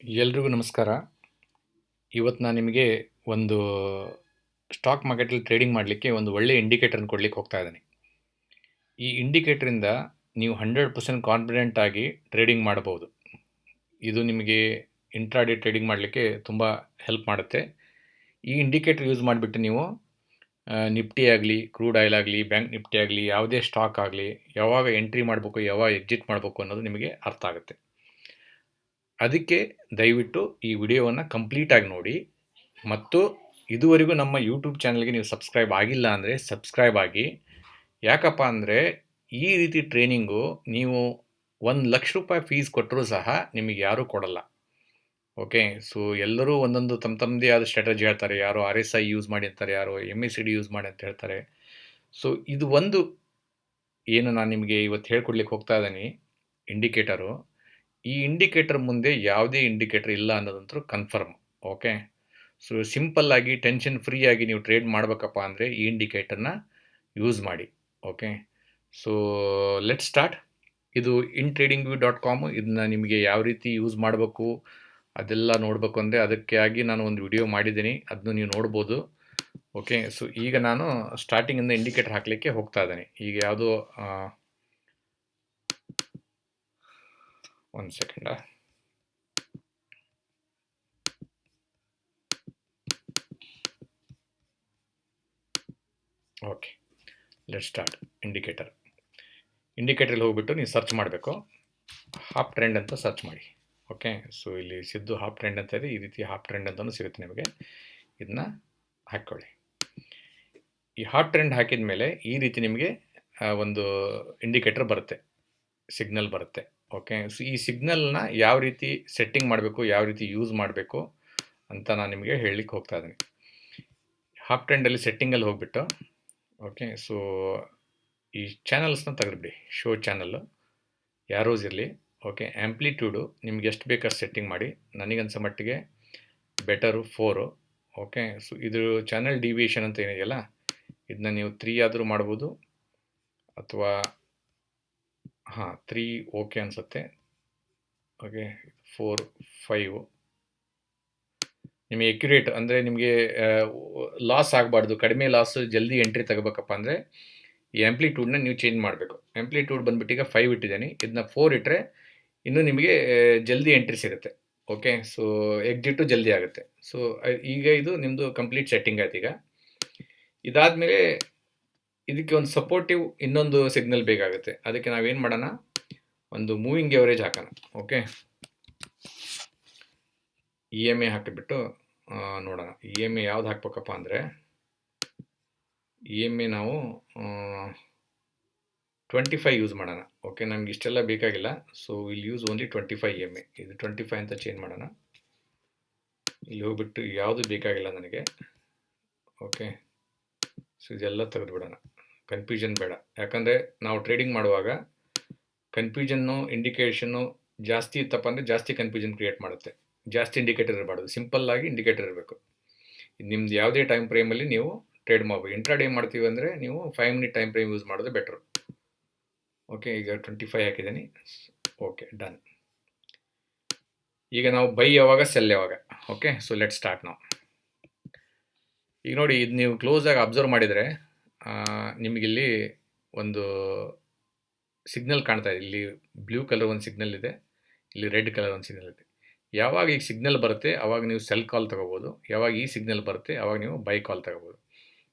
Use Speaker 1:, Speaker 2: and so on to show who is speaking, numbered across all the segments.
Speaker 1: ಎಲ್ರಿಗೂ ನಮಸ್ಕಾರ. ಇವತ್ತು ನಾನು ನಿಮಗೆ ಒಂದು ಸ್ಟಾಕ್ ಮಾರ್ಕೆಟಲ್ಲಿ ಟ್ರೇಡಿಂಗ್ ಮಾಡಲಿಕ್ಕೆ ಒಂದು ಒಳ್ಳೆಯ ಇಂಡಿಕೇಟರ್ನ ಕೊಡಲಿಕ್ಕೆ ಹೋಗ್ತಾ ಇದ್ದೀನಿ. ಈ ಇಂಡಿಕೇಟ್ರಿಂದ ನೀವು ಹಂಡ್ರೆಡ್ ಪರ್ಸೆಂಟ್ ಕಾನ್ಫಿಡೆಂಟ್ ಆಗಿ ಟ್ರೇಡಿಂಗ್ ಮಾಡಬಹುದು. ಇದು ನಿಮಗೆ ಇಂಟ್ರಾಡೇ ಟ್ರೇಡಿಂಗ್ ಮಾಡಲಿಕ್ಕೆ ತುಂಬ ಹೆಲ್ಪ್ ಮಾಡುತ್ತೆ. ಈ ಇಂಡಿಕೇಟರ್ ಯೂಸ್ ಮಾಡಿಬಿಟ್ಟು ನೀವು ನಿಫ್ಟಿ ಆಗಲಿ ಕ್ರೂಡ್ ಆಯಿಲ್ ಆಗಲಿ ಬ್ಯಾಂಕ್ ನಿಫ್ಟಿ ಆಗಲಿ, ಯಾವುದೇ ಸ್ಟಾಕ್ ಆಗಲಿ, ಯಾವಾಗ ಎಂಟ್ರಿ ಮಾಡಬೇಕು, ಯಾವಾಗ ಎಕ್ಸಿಟ್ ಮಾಡಬೇಕು ಅನ್ನೋದು ನಿಮಗೆ ಅರ್ಥ ಆಗುತ್ತೆ. ಅದಕ್ಕೆ ದಯವಿಟ್ಟು ಈ ವಿಡಿಯೋವನ್ನು ಕಂಪ್ಲೀಟಾಗಿ ನೋಡಿ. ಮತ್ತು ಇದುವರೆಗೂ ನಮ್ಮ ಯೂಟ್ಯೂಬ್ ಚಾನಲ್ಗೆ ನೀವು ಸಬ್ಸ್ಕ್ರೈಬ್ ಆಗಿಲ್ಲ ಅಂದರೆ ಸಬ್ಸ್ಕ್ರೈಬ್ ಆಗಿ. ಯಾಕಪ್ಪ ಅಂದರೆ ಈ ರೀತಿ ಟ್ರೈನಿಂಗು ನೀವು ಒಂದು ಲಕ್ಷ ರೂಪಾಯಿ ಫೀಸ್ ಕೊಟ್ಟರೂ ಸಹ ನಿಮಗೆ ಯಾರೂ ಕೊಡಲ್ಲ. ಓಕೆ ಸೊ ಎಲ್ಲರೂ ಒಂದೊಂದು ತಮ್ಮ ತಮ್ಮದೇ ಆದ ಸ್ಟ್ರಾಟಜಿ ಹೇಳ್ತಾರೆ. ಯಾರೋ ಆರ್ ಎಸ್ ಐ ಯೂಸ್ ಮಾಡಿ ಅಂತಾರೆ ಯಾರೋ M S C D use ಮಾಡಿ ಅಂತ ಹೇಳ್ತಾರೆ. ಸೊ ಇದು ಒಂದು ಏನು ನಾನು ನಿಮಗೆ ಇವತ್ತು ಹೇಳ್ಕೊಡ್ಲಿಕ್ಕೆ ಹೋಗ್ತಾ ಇದ್ದೀನಿ. ಇಂಡಿಕೇಟರು ಈ ಇಂಡಿಕೇಟರ್ ಮುಂದೆ ಯಾವುದೇ ಇಂಡಿಕೇಟರ್ ಇಲ್ಲ ಅನ್ನೋದಂತೂ ಕನ್ಫರ್ಮ್ ಓಕೆ ಸೊ ಸಿಂಪಲ್ಲಾಗಿ ಟೆನ್ಷನ್ ಫ್ರೀ ಆಗಿ ನೀವು ಟ್ರೇಡ್ ಮಾಡಬೇಕಪ್ಪ ಅಂದರೆ ಈ ಇಂಡಿಕೇಟರ್ನ ಯೂಸ್ ಮಾಡಿ ಓಕೆ ಸೊ ಲೆಟ್ ಸ್ಟಾರ್ಟ್ ಇದು in trading TradingView dot com ಇದನ್ನ ನಿಮಗೆ ಯಾವ ರೀತಿ ಯೂಸ್ ಮಾಡಬೇಕು, ಅದೆಲ್ಲ ನೋಡಬೇಕು ಅಂದರೆ ಅದಕ್ಕೆ ಆಗಿ ನಾನು ಒಂದು ವಿಡಿಯೋ ಮಾಡಿದ್ದೀನಿ ಅದನ್ನು ನೀವು ನೋಡ್ಬೋದು ಓಕೆ ಸೊ ಈಗ ನಾನು ಸ್ಟಾರ್ಟಿಂಗಿಂದ ಇಂಡಿಕೇಟರ್ ಹಾಕಲಿಕ್ಕೆ ಹೋಗ್ತಾ ಇದ್ದೀನಿ. ಈಗ ಯಾವುದೋ ಒಂದು second okay let start indicator ಇಂಡಿಕೇಟರ್ಲ್ಲಿ ಹೋಗ್ಬಿಟ್ಟು ನೀವು ಸರ್ಚ್ ಮಾಡಬೇಕು. ಹಾಫ್ ಟ್ರೆಂಡ್ ಅಂತ ಸರ್ಚ್ ಮಾಡಿ. ಓಕೆ ಸೊ ಇಲ್ಲಿ ಸಿದ್ದು ಹಾಫ್ ಟ್ರೆಂಡ್ ಅಂತ ಇದೆ, ಈ ರೀತಿ ಹಾಫ್ ಟ್ರೆಂಡ್ ಅಂತಲೂ ಸಿಗುತ್ತೆ ನಿಮಗೆ. ಇದನ್ನ ಹಾಕ್ಕೊಳ್ಳಿ. ಈ ಹಾಫ್ ಟ್ರೆಂಡ್ ಹಾಕಿದ ಮೇಲೆ ಈ ರೀತಿ ನಿಮಗೆ ಒಂದು ಇಂಡಿಕೇಟರ್ ಬರುತ್ತೆ. ಸಿಗ್ನಲ್ ಬರುತ್ತೆ. ಓಕೆ, ಸೊ ಈ ಸಿಗ್ನಲ್ನ ಯಾವ ರೀತಿ ಸೆಟ್ಟಿಂಗ್ ಮಾಡಬೇಕು, ಯಾವ ರೀತಿ ಯೂಸ್ ಮಾಡಬೇಕು ಅಂತ ನಾನು ನಿಮಗೆ ಹೇಳಲಿಕ್ಕೆ ಹೋಗ್ತಾ ಇದ್ದೀನಿ. ಹಾಫ್ ಟ್ರೆಂಡಲ್ಲಿ ಸೆಟ್ಟಿಂಗಲ್ಲಿ ಹೋಗ್ಬಿಟ್ಟು, ಓಕೆ, ಸೊ ಈ ಚಾನಲ್ಸ್ನ ತೆಗೆದ್ಬಿಡಿ, ಶೋ ಚಾನಲ್ಲು ಯಾರೋಸ್ ಇರಲಿ, ಓಕೆ ಆ್ಯಂಪ್ಲಿಟ್ಯೂಡು ನಿಮ್ಗೆ ಎಷ್ಟು ಬೇಕಾದ್ರೆ ಸೆಟ್ಟಿಂಗ್ ಮಾಡಿ, ನನಗನ್ಸೋ ಮಟ್ಟಿಗೆ ಬೆಟರು ಫೋರು, ಓಕೆ, ಸೊ ಇದು ಚಾನಲ್ ಡಿವಿಯೇಷನ್ ಅಂತ ಏನಿದೆಯಲ್ಲ, ಇದನ್ನ ನೀವು ತ್ರೀ ಆದರೂ ಮಾಡ್ಬೋದು, ಅಥವಾ ಹಾಂ ತ್ರೀ ಓಕೆ ಅನಿಸುತ್ತೆ. ಓಕೆ ಫೋರ್ ಫೈವ್ ನಿಮಗೆ ಎಕ್ಯುರೇಟ್ ಅಂದರೆ ನಿಮಗೆ ಲಾಸ್ ಆಗಬಾರ್ದು. ಕಡಿಮೆ ಲಾಸ್ ಜಲ್ದಿ ಎಂಟ್ರಿ ತಗೋಬೇಕಪ್ಪ ಅಂದರೆ ಈ ಆ್ಯಂಪ್ಲಿಟ್ಯೂಡ್ನ ನೀವು ಚೇಂಜ್ ಮಾಡಬೇಕು. ಆ್ಯಂಪ್ಲಿಟ್ಯೂಡ್ ಬಂದುಬಿಟ್ಟು ಈಗ ಫೈವ್ ಇಟ್ಟಿದ್ದೀನಿ. ಇದನ್ನ ಫೋರ್ ಇಟ್ಟರೆ ಇನ್ನೂ ನಿಮಗೆ ಜಲ್ದಿ ಎಂಟ್ರಿ ಸಿಗುತ್ತೆ. ಓಕೆ ಸೊ ಎಕ್ಸಿಟು ಜಲ್ದಿ ಆಗುತ್ತೆ. ಸೊ ಈಗ ಇದು ನಿಮ್ಮದು ಕಂಪ್ಲೀಟ್ ಸೆಟ್ಟಿಂಗ್ ಆಯ್ತು ಈಗ. ಇದಾದಮೇಲೆ ಇದಕ್ಕೆ ಒಂದು ಸಪೋರ್ಟಿವ್ ಇನ್ನೊಂದು ಸಿಗ್ನಲ್ ಬೇಕಾಗುತ್ತೆ. ಅದಕ್ಕೆ ನಾವೇನು ಮಾಡೋಣ? ಒಂದು ಮೂವಿಂಗ್ ಎವರೇಜ್ ಹಾಕೋಣ. ಓಕೆ ಇ ಎಂ ಎ ಹಾಕಿಬಿಟ್ಟು ನೋಡೋಣ. ಇ ಎಂ ಎ ಯಾವ್ದು ಹಾಕ್ಬೇಕಪ್ಪ ಅಂದರೆ ಇ ಎಂ ಎ ನಾವು ಟ್ವೆಂಟಿ ಫೈವ್ ಯೂಸ್ ಮಾಡೋಣ. ಓಕೆ ನಮ್ಗೆ ಇಷ್ಟೆಲ್ಲ ಬೇಕಾಗಿಲ್ಲ. ಸೊ ಇಲ್ಲಿ use only twenty five M A ಇದು ಟ್ವೆಂಟಿ ಫೈವ್ ಅಂತ ಚೇಂಜ್ ಮಾಡೋಣ. ಇಲ್ಲಿ ಹೋಗ್ಬಿಟ್ಟು ಯಾವುದು ಬೇಕಾಗಿಲ್ಲ ನನಗೆ. ಓಕೆ ಸೊ ಇದೆಲ್ಲ ತೆಗೆದುಬಿಡೋಣ. ಕನ್ಫ್ಯೂಷನ್ ಬೇಡ. ಯಾಕಂದರೆ ನಾವು ಟ್ರೇಡಿಂಗ್ ಮಾಡುವಾಗ ಕನ್ಫ್ಯೂಷನ್ನು ಇಂಡಿಕೇಷನ್ನು ಜಾಸ್ತಿ ಇತ್ತಪ್ಪ ಅಂದರೆ ಜಾಸ್ತಿ ಕನ್ಫ್ಯೂಷನ್ ಕ್ರಿಯೇಟ್ ಮಾಡುತ್ತೆ. ಜಾಸ್ತಿ ಇಂಡಿಕೇಟರ್ ಇರಬಾರ್ದು. ಸಿಂಪಲ್ಲಾಗಿ ಇಂಡಿಕೇಟರ್ ಇರಬೇಕು. ನಿಮ್ದು ಯಾವುದೇ ಟೈಮ್ ಫ್ರೇಮಲ್ಲಿ ನೀವು ಟ್ರೇಡ್ ಮಾಡ್ಬೋದು ಇಂಟ್ರಾ ಡೇ ಮಾಡ್ತೀವಿ ಅಂದರೆ ನೀವು five minute time frame use ಮಾಡೋದು ಬೆಟ್ರು ಓಕೆ ಈಗ ಟ್ವೆಂಟಿ ಫೈವ್ ಹಾಕಿದ್ದೀನಿ. ಓಕೆ ಡನ್ ಈಗ ನಾವು ಬೈ ಯಾವಾಗ ಸೆಲ್ ಯಾವಾಗ? ಓಕೆ ಸೊ ಲೆಟ್ ಸ್ಟಾರ್ಟ್ ನಾವು ಈಗ ನೋಡಿ, ಇದು ನೀವು ಕ್ಲೋಸಾಗಿ ಅಬ್ಸರ್ವ್ ಮಾಡಿದರೆ ನಿಮಗಿಲ್ಲಿ ಒಂದು ಸಿಗ್ನಲ್ ಕಾಣ್ತಾ ಇದೆ. ಇಲ್ಲಿ ಬ್ಲೂ ಕಲರ್ ಒಂದು ಸಿಗ್ನಲ್ ಇದೆ, ಇಲ್ಲಿ ರೆಡ್ ಕಲರ್ ಒಂದು ಸಿಗ್ನಲ್ ಇದೆ. ಯಾವಾಗ ಈಗ ಸಿಗ್ನಲ್ ಬರುತ್ತೆ ಆವಾಗ ನೀವು ಸೆಲ್ ಕಾಲ್ ತೊಗೋಬೋದು. ಯಾವಾಗ ಈ ಸಿಗ್ನಲ್ ಬರುತ್ತೆ ಆವಾಗ ನೀವು ಬೈ ಕಾಲ್ ತೊಗೋಬೋದು.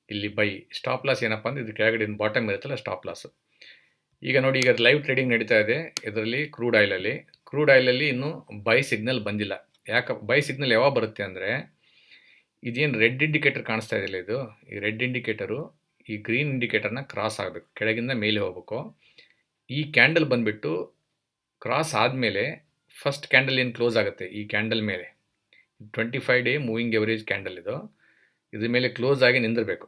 Speaker 1: ಇಲ್ಲಿ ಬೈ, ಸ್ಟಾಪ್ ಲಾಸ್ ಏನಪ್ಪ ಅಂದರೆ ಇದು ಕೆಳಗಡೆ ಬಾಟಮ್ ಇರುತ್ತಲ್ಲ, ಸ್ಟಾಪ್ ಲಾಸು. ಈಗ ನೋಡಿ, ಈಗ ಲೈವ್ ಟ್ರೇಡಿಂಗ್ ನಡೀತಾ ಇದೆ, ಇದರಲ್ಲಿ ಕ್ರೂಡ್ ಆಯಿಲಲ್ಲಿ ಕ್ರೂಡ್ ಆಯಿಲಲ್ಲಿ ಇನ್ನೂ ಬೈ ಸಿಗ್ನಲ್ ಬಂದಿಲ್ಲ. ಯಾಕೆ, ಬೈ ಸಿಗ್ನಲ್ ಯಾವಾಗ ಬರುತ್ತೆ ಅಂದರೆ, ಇದೇನು ರೆಡ್ ಇಂಡಿಕೇಟರ್ ಕಾಣಿಸ್ತಾ ಇದೆಯಲ್ಲ ಇದು? ಈ ರೆಡ್ ಇಂಡಿಕೇಟರು ಈ ಗ್ರೀನ್ ಇಂಡಿಕೇಟರ್ನ ಕ್ರಾಸ್ ಆಗಬೇಕು, ಕೆಳಗಿಂದ ಮೇಲೆ ಹೋಗಬೇಕು. ಈ ಕ್ಯಾಂಡಲ್ ಬಂದುಬಿಟ್ಟು ಕ್ರಾಸ್ ಆದಮೇಲೆ ಫಸ್ಟ್ ಕ್ಯಾಂಡಲ್ ಏನು ಕ್ಲೋಸ್ ಆಗುತ್ತೆ? ಈ ಕ್ಯಾಂಡಲ್ ಮೇಲೆ. Twenty five day moving average candle ಇದು. ಇದ್ರ ಮೇಲೆ ಕ್ಲೋಸ್ ಆಗಿ ನಿಂದಿರಬೇಕು.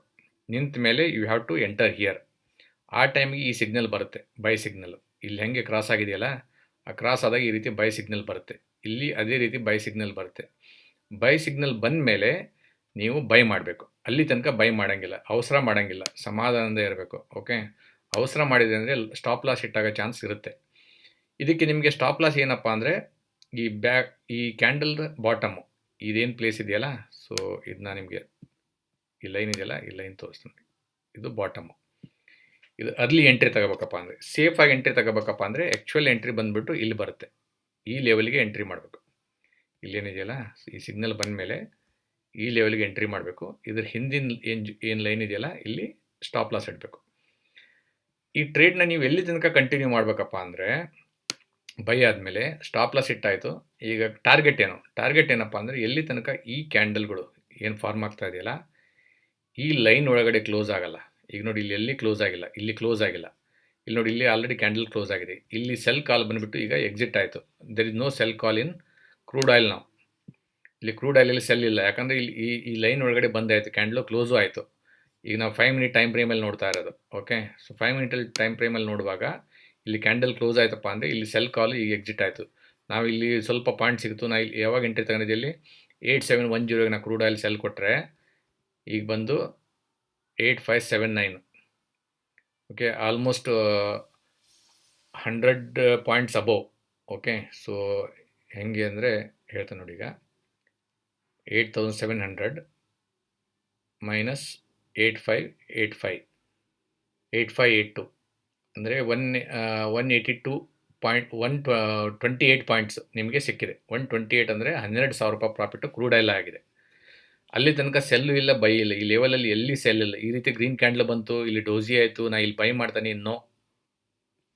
Speaker 1: ನಿಂತ ಮೇಲೆ you have to enter here ಆ ಟೈಮಿಗೆ ಈ ಸಿಗ್ನಲ್ ಬರುತ್ತೆ ಬೈ ಸಿಗ್ನಲ್ ಇಲ್ಲಿ ಹೆಂಗೆ ಕ್ರಾಸ್ ಆಗಿದೆಯಲ್ಲ? ಆ ಕ್ರಾಸ್ ಆದಾಗ ಈ ರೀತಿ ಬೈ ಸಿಗ್ನಲ್ ಬರುತ್ತೆ. ಇಲ್ಲಿ ಅದೇ ರೀತಿ ಬೈ ಸಿಗ್ನಲ್ ಬರುತ್ತೆ. ಬೈ ಸಿಗ್ನಲ್ ಬಂದ ಮೇಲೆ ನೀವು ಬೈ ಮಾಡಬೇಕು. ಅಲ್ಲಿ ತನಕ ಬೈ ಮಾಡೋಂಗಿಲ್ಲ. ಅವಸರ ಮಾಡೋಂಗಿಲ್ಲ. ಸಮಾಧಾನದಿಂದ ಇರಬೇಕು. ಓಕೆ? ಅವಸರ ಮಾಡಿದೆ ಅಂದರೆ ಸ್ಟಾಪ್ ಲಾಸ್ ಇಟ್ಟಾಗ ಚಾನ್ಸ್ ಇರುತ್ತೆ. ಇದಕ್ಕೆ ನಿಮಗೆ ಸ್ಟಾಪ್ ಲಾಸ್ ಏನಪ್ಪ ಅಂದರೆ ಈ ಬ್ಯಾಕ್ ಈ ಕ್ಯಾಂಡಲ್ ಬಾಟಮು ಇದೇನು ಪ್ಲೇಸ್ ಇದೆಯಲ್ಲ? ಸೊ ಇದನ್ನ ನಿಮಗೆ ಈ ಲೈನ್ ಇದೆಯಲ್ಲ? ಈ ಲೈನ್ ತೋರಿಸ್ತೀನಿ. ಇದು ಬಾಟಮು ಇದು ಅರ್ಲಿ ಎಂಟ್ರಿ ತಗೋಬೇಕಪ್ಪ ಅಂದರೆ ಸೇಫಾಗಿ ಎಂಟ್ರಿ ತಗೋಬೇಕಪ್ಪ ಅಂದರೆ ಆ್ಯಕ್ಚುಯಲ್ ಎಂಟ್ರಿ ಬಂದುಬಿಟ್ಟು ಇಲ್ಲಿ ಬರುತ್ತೆ. ಈ ಲೆವೆಲ್ಗೆ ಎಂಟ್ರಿ ಮಾಡಬೇಕು. ಇಲ್ಲೇನಿದೆಯಲ್ಲ? ಈ ಸಿಗ್ನಲ್ ಬಂದ ಮೇಲೆ ಈ ಲೆವೆಲ್ಗೆ ಎಂಟ್ರಿ ಮಾಡಬೇಕು. ಇದ್ರ ಹಿಂದಿನ ಏನು ಏನು ಲೈನ್ ಇದೆಯಲ್ಲ, ಇಲ್ಲಿ ಸ್ಟಾಪ್ ಲಾಸ್ ಇಡಬೇಕು. ಈ ಟ್ರೇಡ್ನ ನೀವು ಎಲ್ಲಿ ತನಕ ಕಂಟಿನ್ಯೂ ಮಾಡಬೇಕಪ್ಪ ಅಂದರೆ ಬೈ ಆದಮೇಲೆ ಸ್ಟಾಪ್ ಲಾಸ್ ಇಟ್ಟಾಯಿತು. ಈಗ ಟಾರ್ಗೆಟ್ ಏನು? ಟಾರ್ಗೆಟ್ ಏನಪ್ಪ ಅಂದರೆ, ಎಲ್ಲಿ ತನಕ ಈ ಕ್ಯಾಂಡಲ್ಗಳು ಏನು ಫಾರ್ಮ್ ಆಗ್ತಾ ಇದೆಯಲ್ಲ, ಈ ಲೈನ್ ಒಳಗಡೆ ಕ್ಲೋಸ್ ಆಗಲ್ಲ. ಈಗ ನೋಡಿ, ಇಲ್ಲಿ ಎಲ್ಲಿ ಕ್ಲೋಸ್ ಆಗಿಲ್ಲ, ಇಲ್ಲಿ ಕ್ಲೋಸ್ ಆಗಿಲ್ಲ. ಇಲ್ಲಿ ನೋಡಿ, ಇಲ್ಲಿ ಆಲ್ರೆಡಿ ಕ್ಯಾಂಡಲ್ ಕ್ಲೋಸ್ ಆಗಿದೆ. ಇಲ್ಲಿ ಸೆಲ್ ಕಾಲ್ ಬಂದುಬಿಟ್ಟು ಈಗ ಎಕ್ಸಿಟ್ ಆಯಿತು. There is no sell call in crude oil ನಾವು ಇಲ್ಲಿ ಕ್ರೂಡ್ ಆಯಿಲಲ್ಲಿ ಸೆಲ್ ಇಲ್ಲ. ಯಾಕಂದರೆ ಇಲ್ಲಿ ಈ ಈ ಲೈನ್ ಒಳಗಡೆ ಬಂದಾಯಿತು ಕ್ಯಾಂಡ್ಲು ಕ್ಲೋಸು ಆಯಿತು. ಈಗ ನಾವು ಫೈವ್ ಮಿನಿಟ್ ಟೈಮ್ ಫ್ರೇಮಲ್ಲಿ ನೋಡ್ತಾ ಇರೋದು. ಓಕೆ ಸೊ ಫೈವ್ ಮಿನಿಟಲ್ಲಿ ಟೈಮ್ ಫ್ರೇಮಲ್ಲಿ ನೋಡುವಾಗ ಇಲ್ಲಿ ಕ್ಯಾಂಡಲ್ ಕ್ಲೋಸ್ ಆಯ್ತಪ್ಪ ಅಂದರೆ ಇಲ್ಲಿ ಸೆಲ್ ಕಾಲ್ ಈಗ ಎಕ್ಸಿಟ್ ಆಯಿತು. ನಾವು ಇಲ್ಲಿ ಸ್ವಲ್ಪ ಪಾಯಿಂಟ್ ಸಿಗ್ತು ನಾ ಇಲ್ಲಿ ಯಾವಾಗ ಎಂಟ್ರಿ ತಗೊಂಡಿದ್ದೆ ಇಲ್ಲಿ? ಏಯ್ಟ್ ಸೆವೆನ್ ಒನ್ ಜೀರೋಗೆ ನಾವು ಕ್ರೂಡ್ ಆಯಿಲ್ ಸೆಲ್ ಕೊಟ್ಟರೆ ಈಗ ಬಂದು eight five seven nine okay almost hundred points above okay so ಹೆಂಗೆ ಅಂದರೆ ಹೇಳ್ತೇನೆ ನೋಡಿ ಈಗ. Eight thousand seven hundred minus eight five eight five eight eight two ಅಂದರೆ one one eighty two point one twenty eight points ನಿಮಗೆ ಸಿಕ್ಕಿದೆ. One twenty eight ಅಂದರೆ ಹನ್ನೆರಡು ಸಾವಿರ ರೂಪಾಯಿ ಪ್ರಾಫಿಟ್ಟು ಕ್ರೂಡ್ ಆಯಿಲ್ ಆಗಿದೆ. ಅಲ್ಲಿ ತನಕ ಸೆಲ್ಲು ಇಲ್ಲ ಬೈ ಇಲ್ಲ. ಈ ಲೆವೆಲಲ್ಲಿ ಎಲ್ಲಿ ಸೆಲ್ ಇಲ್ಲ. ಈ ರೀತಿ ಗ್ರೀನ್ ಕ್ಯಾಂಡಲ್ ಬಂತು, ಇಲ್ಲಿ ಡೋಸಿ ಆಯಿತು, ನಾ ಇಲ್ಲಿ ಬೈ ಮಾಡ್ತಾನೆ ಇನ್ನೋ.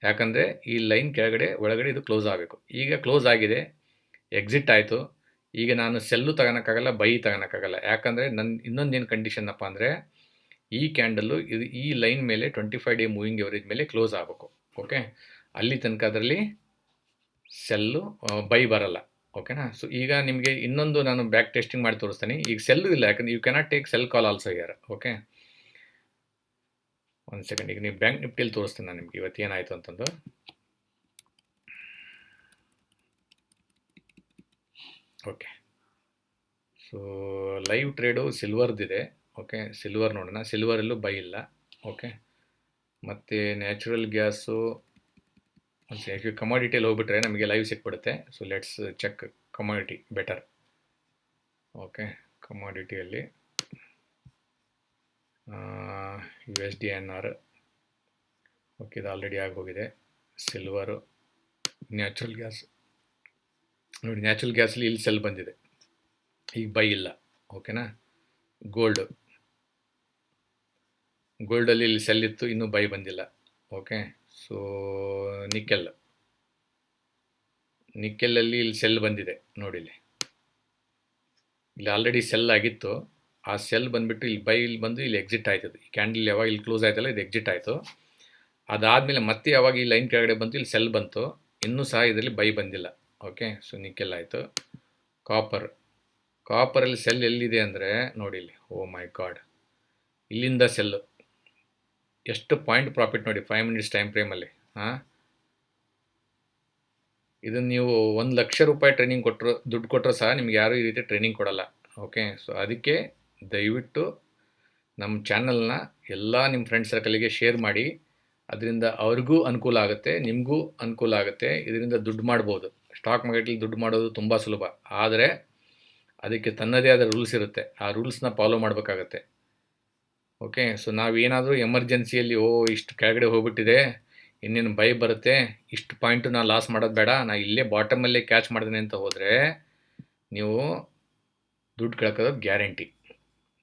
Speaker 1: ಯಾಕಂದರೆ ಈ ಲೈನ್ ಕೆಳಗಡೆ, ಒಳಗಡೆ ಇದು ಕ್ಲೋಸ್ ಆಗಬೇಕು. ಈಗ ಕ್ಲೋಸ್ ಆಗಿದೆ ಎಕ್ಸಿಟ್ ಆಯಿತು. ಈಗ ನಾನು ಸೆಲ್ಲು ತಗೊಳಕ್ಕಾಗಲ್ಲ ಬೈ ತಗೋಳಕ್ಕಾಗಲ್ಲ ಯಾಕಂದರೆ ನನ್ನ ಇನ್ನೊಂದೇನು ಕಂಡೀಷನ್ನಪ್ಪ ಅಂದರೆ, ಈ ಕ್ಯಾಂಡಲ್ಲು ಇದು ಈ ಲೈನ್ ಮೇಲೆ twenty five day moving average ಮೇಲೆ ಕ್ಲೋಸ್ ಆಗಬೇಕು. ಓಕೆ ಅಲ್ಲಿ ತನಕ ಅದರಲ್ಲಿ ಸೆಲ್ಲು ಬೈ ಬರಲ್ಲ. ಓಕೆನಾ ಸೊ ಈಗ ನಿಮಗೆ ಇನ್ನೊಂದು ನಾನು ಬ್ಯಾಕ್ ಟೆಸ್ಟಿಂಗ್ ಮಾಡಿ ತೋರಿಸ್ತೀನಿ. ಈಗ ಸೆಲ್ಲು ಇಲ್ಲ, ಯಾಕಂದ್ರೆ you cannot take sell call also here okay ಒಂದು ಸೆಕೆಂಡ್ ಈಗ ನೀವು ಬ್ಯಾಂಕ್ ನಿಫ್ಟಿಯಲ್ಲಿ ತೋರಿಸ್ತೀನಿ ನಾನು ನಿಮಗೆ. ಇವತ್ತು ಏನಾಯಿತು ಅಂತಂದು. ಓಕೆ ಸೊ ಲೈವ್ ಟ್ರೇಡು ಸಿಲ್ವರ್ದಿದೆ ಓಕೆ ಸಿಲ್ವರ್ ನೋಡೋಣ. ಸಿಲ್ವರಲ್ಲೂ ಬೈ ಇಲ್ಲ. ಓಕೆ ಮತ್ತು ನ್ಯಾಚುರಲ್ ಗ್ಯಾಸು ಒಂದು ಕಮಾಡಿಟಿಯಲ್ಲಿ ಹೋಗ್ಬಿಟ್ರೆ ನಮಗೆ ಲೈವ್ ಸಿಕ್ಬಿಡುತ್ತೆ. So let's check commodity better okay ಕಮಾಡಿಟಿಯಲ್ಲಿ U S D N R okay ಇದು ಆಲ್ರೆಡಿ ಆಗೋಗಿದೆ. ಸಿಲ್ವರು ನ್ಯಾಚುರಲ್ ಗ್ಯಾಸ್ ನೋಡಿ ನ್ಯಾಚುರಲ್ ಗ್ಯಾಸಲ್ಲಿ ಇಲ್ಲಿ ಸೆಲ್ ಬಂದಿದೆ. ಈಗ ಬೈ ಇಲ್ಲ. ಓಕೆನಾ ಗೋಲ್ಡು ಗೋಲ್ಡಲ್ಲಿ ಇಲ್ಲಿ ಸೆಲ್ ಇತ್ತು, ಇನ್ನೂ ಬೈ ಬಂದಿಲ್ಲ. ಓಕೆ ಸೊ ನಿಕ್ಕೆಲ್ ನಿಕ್ಕೆಲ್ಲಲ್ಲಿ ಇಲ್ಲಿ ಸೆಲ್ ಬಂದಿದೆ, ನೋಡಿ ಇಲ್ಲಿ. ಇಲ್ಲಿ ಆಲ್ರೆಡಿ ಸೆಲ್ ಆಗಿತ್ತು. ಆ ಸೆಲ್ ಬಂದುಬಿಟ್ಟು ಇಲ್ಲಿ ಬೈ ಇಲ್ಲಿ ಬಂದು ಇಲ್ಲಿ ಎಕ್ಸಿಟ್ ಆಯ್ತದೆ. ಈ ಕ್ಯಾಂಡಲ್ ಯಾವಾಗ ಇಲ್ಲಿ ಕ್ಲೋಸ್ ಆಯ್ತಲ್ಲ, ಇದು ಎಕ್ಸಿಟ್ ಆಯಿತು. ಅದಾದಮೇಲೆ ಮತ್ತೆ ಯಾವಾಗ ಈ ಲೈನ್ ಕೆಳಗಡೆ ಬಂತು, ಇಲ್ಲಿ ಸೆಲ್ ಬಂತು. ಇನ್ನೂ ಸಹ ಇದರಲ್ಲಿ ಬೈ ಬಂದಿಲ್ಲ. ಓಕೆ ಸೊ ನಿಕ್ಕೆಲ್ ಆಯಿತು. ಕಾಪರ್ ಕಾಪರಲ್ಲಿ ಸೆಲ್ ಎಲ್ಲಿದೆ ಅಂದರೆ, ನೋಡಿ ಇಲ್ಲಿ. ಓ ಮೈ ಗಾಡ್ ಇಲ್ಲಿಂದ ಸೆಲ್ಲು ಎಷ್ಟು ಪಾಯಿಂಟ್ ಪ್ರಾಫಿಟ್ ನೋಡಿ ಫೈವ್ ಮಿನಿಟ್ಸ್ ಟೈಮ್ ಫ್ರೇಮಲ್ಲಿ ಹಾಂ? ಇದನ್ನು ನೀವು ಒಂದು ಲಕ್ಷ ರೂಪಾಯಿ ಟ್ರೈನಿಂಗ್ ಕೊಟ್ಟರು ದುಡ್ಡು ಕೊಟ್ಟರು ಸಹ ನಿಮ್ಗೆ ಯಾರೂ ಈ ರೀತಿ ಟ್ರೈನಿಂಗ್ ಕೊಡಲ್ಲ. ಓಕೆ ಸೊ ಅದಕ್ಕೆ ದಯವಿಟ್ಟು ನಮ್ಮ ಚಾನಲ್ನ ಎಲ್ಲ ನಿಮ್ಮ ಫ್ರೆಂಡ್ ಸರ್ಕಲಿಗೆ ಶೇರ್ ಮಾಡಿ. ಅದರಿಂದ ಅವ್ರಿಗೂ ಅನುಕೂಲ ಆಗುತ್ತೆ, ನಿಮಗೂ ಅನುಕೂಲ ಆಗುತ್ತೆ, ಇದರಿಂದ ದುಡ್ಡು ಮಾಡ್ಬೋದು. ಸ್ಟಾಕ್ ಮಾರ್ಕೆಟಲ್ಲಿ ದುಡ್ಡು ಮಾಡೋದು ತುಂಬ ಸುಲಭ. ಆದರೆ ಅದಕ್ಕೆ ತನ್ನದೇ ಆದ ರೂಲ್ಸ್ ಇರುತ್ತೆ. ಆ ರೂಲ್ಸ್ನ ಫಾಲೋ ಮಾಡಬೇಕಾಗತ್ತೆ. ಓಕೆ ಸೊ ನಾವೇನಾದರೂ ಎಮರ್ಜೆನ್ಸಿಯಲ್ಲಿ ಓ, ಇಷ್ಟು ಕೆಳಗಡೆ ಹೋಗ್ಬಿಟ್ಟಿದೆ, ಇನ್ನೇನು ಬೈ ಬರುತ್ತೆ, ಇಷ್ಟು ಪಾಯಿಂಟು ನಾನು ಲಾಸ್ ಮಾಡೋದು ಬೇಡ, ನಾ ಇಲ್ಲೇ ಬಾಟಮಲ್ಲೇ ಕ್ಯಾಚ್ ಮಾಡಿದೆ ಅಂತ ಹೋದರೆ ನೀವು ದುಡ್ಡು ಕಳ್ಕೋದು ಗ್ಯಾರಂಟಿ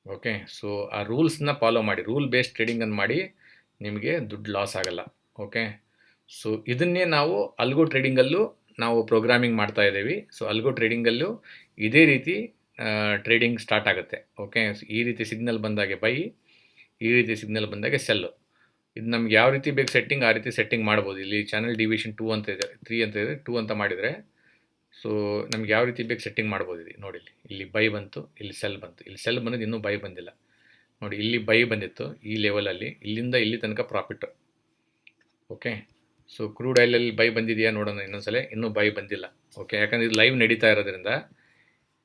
Speaker 1: ಓಕೆ ಸೊ ಆ ರೂಲ್ಸ್ನ ಫಾಲೋ ಮಾಡಿ ರೂಲ್ ಬೇಸ್ಡ್ ಟ್ರೇಡಿಂಗನ್ನು ಮಾಡಿ ನಿಮಗೆ ದುಡ್ಡು ಲಾಸ್ ಆಗಲ್ಲ. ಓಕೆ ಸೊ ಇದನ್ನೇ ನಾವು ಅಲ್ಗೋ ಟ್ರೇಡಿಂಗಲ್ಲೂ ನಾವು ಪ್ರೋಗ್ರಾಮಿಂಗ್ ಮಾಡ್ತಾ ಇದ್ದೀವಿ. ಸೊ ಅಲ್ಗೋ ಟ್ರೇಡಿಂಗಲ್ಲೂ ಇದೇ ರೀತಿ ಟ್ರೇಡಿಂಗ್ ಸ್ಟಾರ್ಟ್ ಆಗುತ್ತೆ. ಓಕೆ ಈ ರೀತಿ ಸಿಗ್ನಲ್ ಬಂದಾಗೆ ಬೈ ಈ ರೀತಿ ಸಿಗ್ನಲ್ ಬಂದಾಗೆ ಸೆಲ್ಲು ಇದು ನಮ್ಗೆ ಯಾವ ರೀತಿ ಬೇಕು ಸೆಟ್ಟಿಂಗ್ ಆ ರೀತಿ ಸೆಟ್ಟಿಂಗ್ ಮಾಡ್ಬೋದು. ಇಲ್ಲಿ ಚಾನಲ್ ಡಿವಿಷನ್ ಟೂ ಅಂತ ಇದೆ ತ್ರೀ ಅಂತ ಇದೆ ಟೂ ಅಂತ ಮಾಡಿದರೆ ಸೊ ನಮ್ಗೆ ಯಾವ ರೀತಿ ಬೇಕು ಸೆಟ್ಟಿಂಗ್ ಮಾಡ್ಬೋದು ಇದು ನೋಡಿ ಇಲ್ಲಿ. ಬೈ ಬಂತು, ಇಲ್ಲಿ ಸೆಲ್ ಬಂತು. ಇಲ್ಲಿ ಸೆಲ್ ಬಂದಿದ್ದು ಇನ್ನೂ ಬೈ ಬಂದಿಲ್ಲ. ನೋಡಿ, ಇಲ್ಲಿ ಬೈ ಬಂದಿತ್ತು, ಈ ಲೆವೆಲಲ್ಲಿ ಇಲ್ಲಿಂದ ಇಲ್ಲಿ ತನಕ ಪ್ರಾಫಿಟ್ ಓಕೆ ಸೊ ಕ್ರೂಡ್ ಆಯಿಲಲ್ಲಿ ಬೈ ಬಂದಿದೆಯಾ ನೋಡೋಣ ಇನ್ನೊಂದ್ಸಲ. ಇನ್ನೂ ಬೈ ಬಂದಿಲ್ಲ. ಓಕೆ ಯಾಕಂದರೆ ಇದು ಲೈವ್ ನಡೀತಾ ಇರೋದ್ರಿಂದ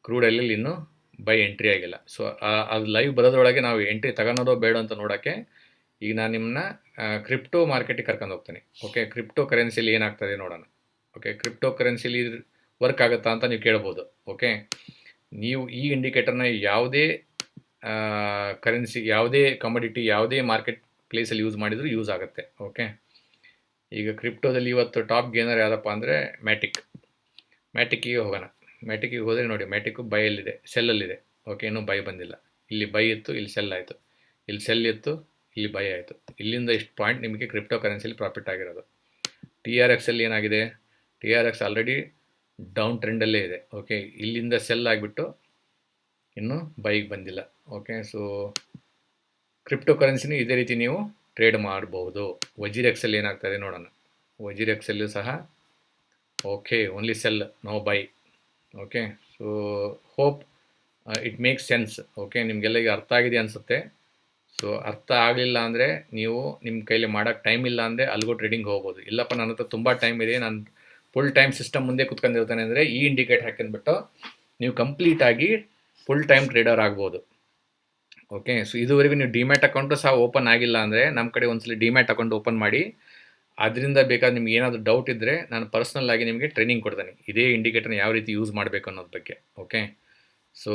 Speaker 1: ಕ್ರೂಡ್ ಆಯಿಲಲ್ಲಿ ಇನ್ನೂ ಬೈ ಎಂಟ್ರಿ ಆಗಿಲ್ಲ. ಸೊ ಅದು ಲೈವ್ ಬರೋದ್ರೊಳಗೆ ನಾವು ಎಂಟ್ರಿ ತಗೊಳೋದೋ ಬೇಡ ಅಂತ ನೋಡೋಕ್ಕೆ ಈಗ ನಾನು ನಿಮ್ಮನ್ನ ಕ್ರಿಪ್ಟೋ ಮಾರ್ಕೆಟಿಗೆ ಕರ್ಕೊಂಡು ಹೋಗ್ತೀನಿ. ಓಕೆ ಕ್ರಿಪ್ಟೋ ಕರೆನ್ಸಿಲಿ ಏನಾಗ್ತದೆ ನೋಡೋಣ. ಓಕೆ ಕ್ರಿಪ್ಟೋ ಕರೆನ್ಸಿಲಿ ವರ್ಕ್ ಆಗುತ್ತಾ ಅಂತ ನೀವು ಕೇಳ್ಬೋದು. ಓಕೆ ನೀವು ಈ ಇಂಡಿಕೇಟರ್ನ ಯಾವುದೇ ಕರೆನ್ಸಿ ಯಾವುದೇ ಕಮೋಡಿಟಿ ಯಾವುದೇ ಮಾರ್ಕೆಟ್ ಪ್ಲೇಸಲ್ಲಿ ಯೂಸ್ ಮಾಡಿದರೂ ಯೂಸ್ ಆಗುತ್ತೆ. ಓಕೆ ಈಗ ಕ್ರಿಪ್ಟೋದಲ್ಲಿ ಇವತ್ತು ಟಾಪ್ ಗೇನರ್ ಯಾವುದಪ್ಪ ಅಂದರೆ ಮ್ಯಾಟಿಕ್. ಮ್ಯಾಟಿಕ್ಕಿಗೆ ಹೋಗೋಣ. ಮ್ಯಾಟಿಕ್ಕಿಗೆ ಹೋದರೆ ನೋಡಿ, ಮ್ಯಾಟಿಕ್ಕು ಬೈಯಲ್ಲಿದೆ ಸೆಲ್ಲಲ್ಲಿದೆ ಓಕೆ ಇನ್ನೂ ಬೈ ಬಂದಿಲ್ಲ. ಇಲ್ಲಿ ಬೈ ಇತ್ತು, ಇಲ್ಲಿ ಸೆಲ್ ಆಯಿತು. ಇಲ್ಲಿ ಸೆಲ್ ಇತ್ತು, ಇಲ್ಲಿ ಬೈ ಆಯಿತು. ಇಲ್ಲಿಂದ ಇಷ್ಟು ಪಾಯಿಂಟ್ ನಿಮಗೆ ಕ್ರಿಪ್ಟೋ ಕರೆನ್ಸಿಲಿ ಪ್ರಾಫಿಟ್ ಆಗಿರೋದು ಟಿ ಆರ್ ಎಕ್ಸಲ್ಲಿ ಏನಾಗಿದೆ? T R X already down ಟ್ರೆಂಡಲ್ಲೇ ಇದೆ. ಓಕೆ ಇಲ್ಲಿಂದ ಸೆಲ್ ಆಗಿಬಿಟ್ಟು ಇನ್ನೂ ಬೈಗೆ ಬಂದಿಲ್ಲ. ಓಕೆ ಸೊ ಕ್ರಿಪ್ಟೋ ಕರೆನ್ಸಿನೂ ಇದೇ ರೀತಿ ನೀವು ಟ್ರೇಡ್ ಮಾಡಬಹುದು ವಜೀರ್ ಎಕ್ಸೆಲ್ ಏನಾಗ್ತದೆ ನೋಡೋಣ. ವಜೀರ್ ಎಕ್ಸೆಲ್ ಸಹ okay only sell no buy okay so hope it makes sense okay ನಿಮಗೆಲ್ಲ ಈಗ ಅರ್ಥ ಆಗಿದೆ ಅನಿಸುತ್ತೆ. ಸೊ ಅರ್ಥ ಆಗಲಿಲ್ಲ ಅಂದರೆ ನೀವು ನಿಮ್ಮ ಕೈಲಿ ಮಾಡೋಕ್ಕೆ ಟೈಮ್ ಇಲ್ಲ ಅಂದರೆ ಅಲ್ಗೋ ಟ್ರೇಡಿಂಗ್ ಹೋಗ್ಬೋದು. ಇಲ್ಲಪ್ಪ ನನ್ನ ಹತ್ರ ತುಂಬ ಟೈಮ್ ಇದೆ, ನಾನು ಫುಲ್ ಟೈಮ್ ಸಿಸ್ಟಮ್ ಮುಂದೆ ಕುತ್ಕೊಂಡಿರ್ತಾನೆ ಅಂದರೆ ಈ ಇಂಡಿಕೇಟ್ ಹಾಕೊಂಡ್ಬಿಟ್ಟು ನೀವು ಕಂಪ್ಲೀಟಾಗಿ ಫುಲ್ ಟೈಮ್ ಟ್ರೇಡರ್ ಆಗ್ಬೋದು. ಓಕೆ ಸೊ ಇದುವರೆಗೂ ನೀವು ಡಿಮ್ಯಾಟ್ ಅಕೌಂಟು ಸಹ ಓಪನ್ ಆಗಿಲ್ಲ ಅಂದರೆ ನಮ್ಮ ಕಡೆ ಒಂದ್ಸಲ ಡಿಮ್ಯಾಟ್ ಅಕೌಂಟ್ ಓಪನ್ ಮಾಡಿ. ಅದರಿಂದ ಬೇಕಾದ ನಿಮ್ಗೆ ಏನಾದರೂ ಡೌಟ್ ಇದ್ದರೆ ನಾನು ಪರ್ಸ್ನಲ್ ಆಗಿ ನಿಮಗೆ ಟ್ರೈನಿಂಗ್ ಕೊಡ್ತೇನೆ. ಇದೇ ಇಂಡಿಕೇಟರ್ನ ಯಾವ ರೀತಿ ಯೂಸ್ ಮಾಡಬೇಕು ಅನ್ನೋದ್ರ ಬಗ್ಗೆ. ಓಕೆ ಸೊ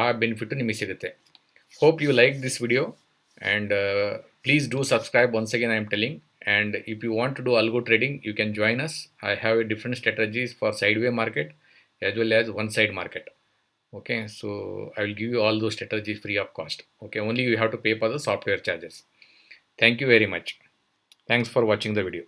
Speaker 1: ಆ ಬೆನಿಫಿಟ್ಟು ನಿಮಗೆ ಸಿಗುತ್ತೆ. Hope you like this video and please do subscribe once again I am telling and if you want to do algo trading you can join us I have a different strategies for side way market as well as one side market. Okay so i will give you all those strategies free of cost. Okay only you have to pay for the software charges. Thank you very much. Thanks for watching the video